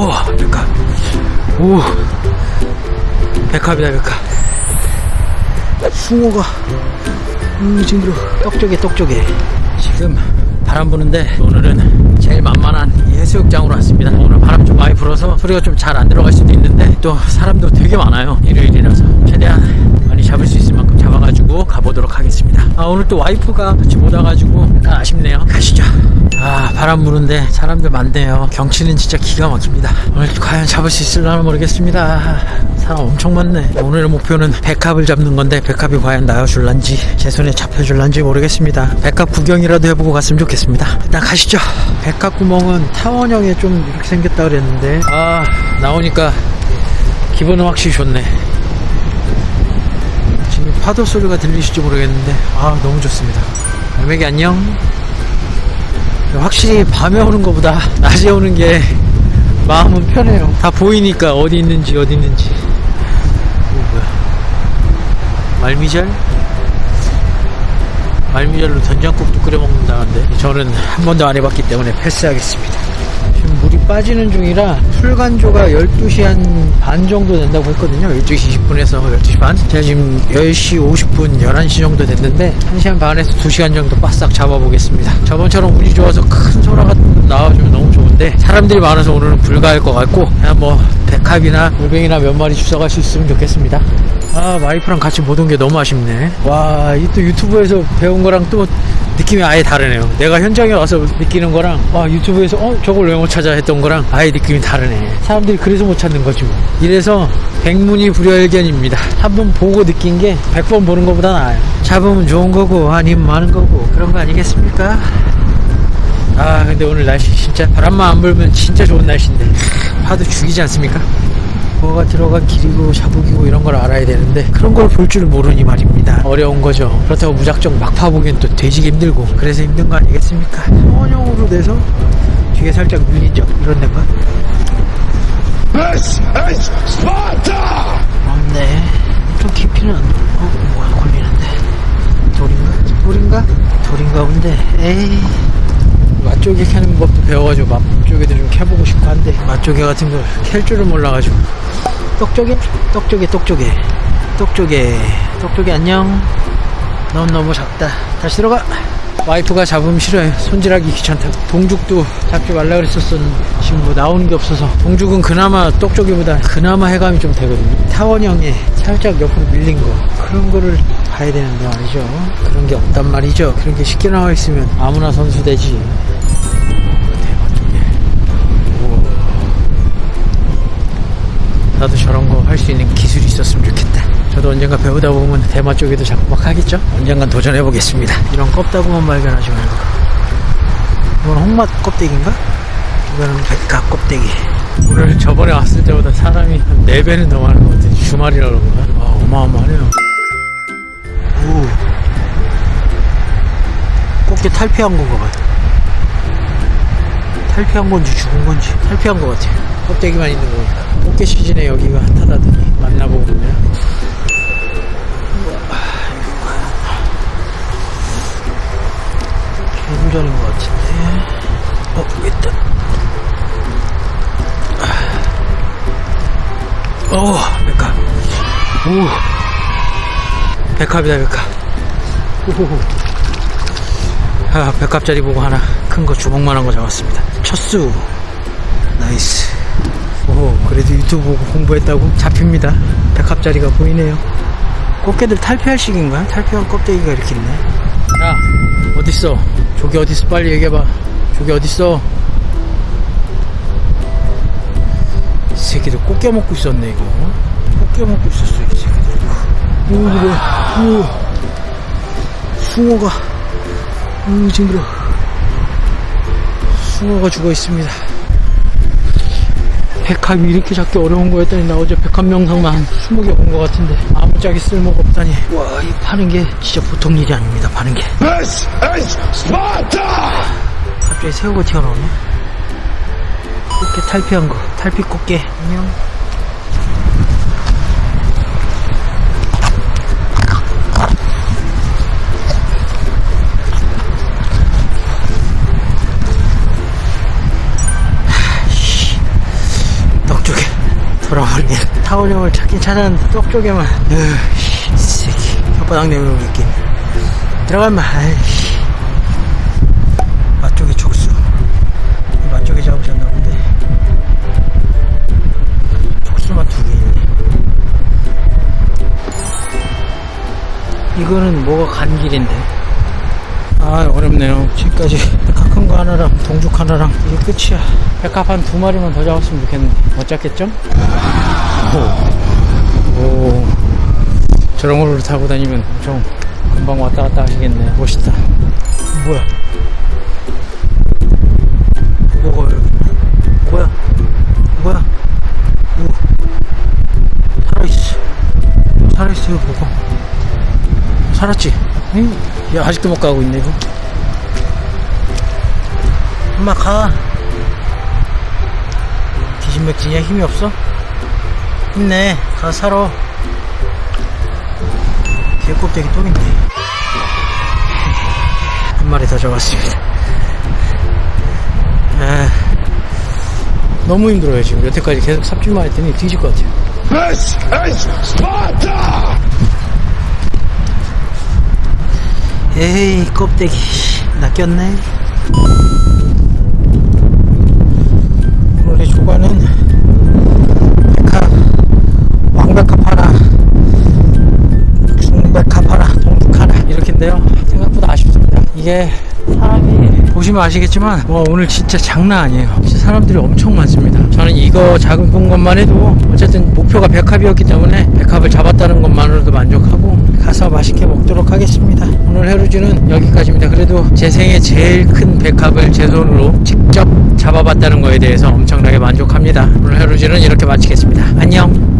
오, 백합. 오, 백합이다, 백합. 숭어가, 음, 징그러. 떡쪽에, 떡쪽에. 지금 바람 부는데 오늘은 제일 만만한 이 해수욕장으로 왔습니다. 오늘 바람 좀 많이 불어서 소리가 좀 잘 안 들어갈 수도 있는데 또 사람도 되게 많아요. 일요일이라서 최대한 많이 잡을 수 있을 만큼 잡아가지고. 아, 오늘 또 와이프가 같이 못 와가지고 약간 아쉽네요. 가시죠. 아, 바람 부는데 사람들 많네요. 경치는 진짜 기가 막힙니다. 오늘 과연 잡을 수 있을려나 모르겠습니다. 사람 엄청 많네. 오늘의 목표는 백합을 잡는 건데 백합이 과연 나와줄란지 제 손에 잡혀줄란지 모르겠습니다. 백합 구경이라도 해보고 갔으면 좋겠습니다. 일단 가시죠. 백합 구멍은 타원형에 좀 이렇게 생겼다 그랬는데 아 나오니까 기분은 확실히 좋네. 지금 파도 소리가 들리실지 모르겠는데 아 너무 좋습니다. 알매기 안녕. 확실히 밤에 오는 것보다 낮에 오는 게 마음은 편해요. 다 보이니까 어디 있는지 어디 있는지. 뭐야? 말미잘? 말미잘로 된장국도 끓여 먹는다는데 저는 한 번도 안 해봤기 때문에 패스하겠습니다. 빠지는 중이라 풀간조가 12시 한 반 정도 된다고 했거든요. 12시 20분에서 12시 반. 제가 지금 10시 50분, 11시 정도 됐는데 1시간 반에서 2시간 정도 바싹 잡아보겠습니다. 저번처럼 운이 좋아서 큰 소라 같은 거 나와주면 너무 좋은데 사람들이 많아서 오늘은 불가할 것 같고 그냥 뭐 백합이나 물뱅이나 몇 마리 주워갈 수 있으면 좋겠습니다. 아 와이프랑 같이 못 온 게 너무 아쉽네. 와 이 또 유튜브에서 배운 거랑 또 느낌이 아예 다르네요. 내가 현장에 와서 느끼는 거랑 와 유튜브에서 어 저걸 왜 못 찾아 했던 거랑 아예 느낌이 다르네. 사람들이 그래서 못 찾는 거지 뭐. 이래서 백문이 불여일견입니다. 한번 보고 느낀 게백번 보는 것보다 나아요. 잡으면 좋은 거고 아니면 많은 거고 그런 거 아니겠습니까? 아 근데 오늘 날씨 진짜 바람만 안 불면 진짜 좋은 날씨인데 파도 죽이지 않습니까? 뭐가 들어간 길이고 샤북이고 이런 걸 알아야 되는데 그런 걸 볼 줄 모르니 말입니다. 어려운 거죠. 그렇다고 무작정 막 파보기엔 또 되지기 힘들고 그래서 힘든 거 아니겠습니까? 원형으로 돼서 뒤에 살짝 밀리죠. 이런 데가! 없네. 좀 깊이는 어 뭐야 걸리는데. 돌인가? 돌인가? 돌인가 본데. 에이 맛조개 캐는 법도 배워가지고 맛조개도 좀 캐보고 싶고 한데 맛조개 같은 걸 캘 줄을 몰라가지고. 떡조개? 떡조개 떡조개. 떡조개. 떡조개 안녕. 넌 너무 작다. 다시 들어가. 와이프가 잡으면 싫어요. 손질하기 귀찮다고. 동죽도 잡지 말라 그랬었었는데 지금 뭐 나오는 게 없어서. 동죽은 그나마 떡조개보다 그나마 해감이 좀 되거든요. 타원형에 살짝 옆으로 밀린 거. 그런 거를 봐야 되는데 말이죠. 그런 게 없단 말이죠. 그런 게 쉽게 나와 있으면 아무나 선수 되지 수 있는 기술이 있었으면 좋겠다. 저도 언젠가 배우다 보면 대마 쪽에도 자꾸 막 하겠죠? 언젠간 도전해 보겠습니다. 이런 껍다구만 발견하지 말고. 이건 홍맛 껍데기인가? 이거는 백합 껍데기. 오늘 저번에 왔을 때보다 사람이 한 4배는 더 많은 것 같아요. 주말이라 그런가? 아, 어마어마하네요. 오. 꽃게 탈피한 건가 봐요. 탈피한 건지 죽은 건지 탈피한 것 같아요. 껍데기만 있는 거니까. 꽃게 시즌에 여기가 핫하다더니 만나보고 있네요. 개구전인 것 같은데. 어, 있다. 어, 백합. 오. 백합이다, 백합. 오호호. 아, 백합짜리 보고 하나 큰 거 주먹만한 거 잡았습니다. 첫수. Nice. 오, 그래도 유튜브 보고 공부했다고 잡힙니다. 백합짜리가 보이네요. 꽃게들 탈피할 시기인가요? 탈피한 껍데기가 이렇게 있네. 야, 어딨어? 조개 어딨어? 빨리 얘기해봐. 조개 어딨어? 이 새끼들 꽃게 먹고 있었네, 이거. 꽃게 먹고 있었어, 이 새끼들. 오, 그래. 오. 숭어가. 오, 징그러. 숭어가 죽어 있습니다. 백합이 이렇게 잡기 어려운 거였더니 나 어제 백합 명상만 한 20개 본 것 같은데 아무짝에 쓸모가 없다니. 와 이 파는 게 진짜 보통 일이 아닙니다 파는 게. This is Sparta! 갑자기 새우가 튀어나오네. 꽃게 탈피한 거. 탈피 꽃게. 안녕 돌아버리네. 타올형을 찾긴 찾았는데 떡 쪽에만. 으, 이 새끼. 혓바닥 내밀고 있긴. 들어가면, 아이씨. 맛쪽에 촉수. 이 맛쪽에 잡으셨나 본데. 촉수만 두 개 있네. 이거는 뭐가 간 길인데. 아, 어렵네요. 지금까지 백합 큰거 하나랑 동죽 하나랑 이게 끝이야. 백합 한 두 마리만 더 잡았으면 좋겠는데. 못 잡겠죠? 오. 오. 저런 걸로 타고 다니면 엄청 금방 왔다 갔다 하시겠네. 멋있다. 뭐야? 뭐가. 뭐야? 뭐야? 오. 살아있어. 살아있어요, 뭐가. 살았지? 응? 야, 아직도 못 가고 있네, 이거. 엄마, 가. 기진맥진이야? 힘이 없어? 힘내. 가, 살아. 개껍데기 또 있네. 한 마리 더 잡았습니다. 아, 너무 힘들어요, 지금. 여태까지 계속 삽질만 했더니 뒤질 것 같아요. This is Sparta! 에이 껍데기. 낚였네. 원래 조과는 백합 왕백합 하나 중백합 하나 동죽 하나 이렇게인데요. 생각보다 아쉽습니다. 이게 보시면 아시겠지만 와 오늘 진짜 장난 아니에요. 진짜 사람들이 엄청 많습니다. 저는 이거 작은 것만 해도 어쨌든 목표가 백합이었기 때문에 백합을 잡았다는 것만으로도 만족하고 가서 맛있게 먹도록 하겠습니다. 오늘 해루지는 여기까지입니다. 그래도 제 생애 제일 큰 백합을 제 손으로 직접 잡아봤다는 거에 대해서 엄청나게 만족합니다. 오늘 해루지는 이렇게 마치겠습니다. 안녕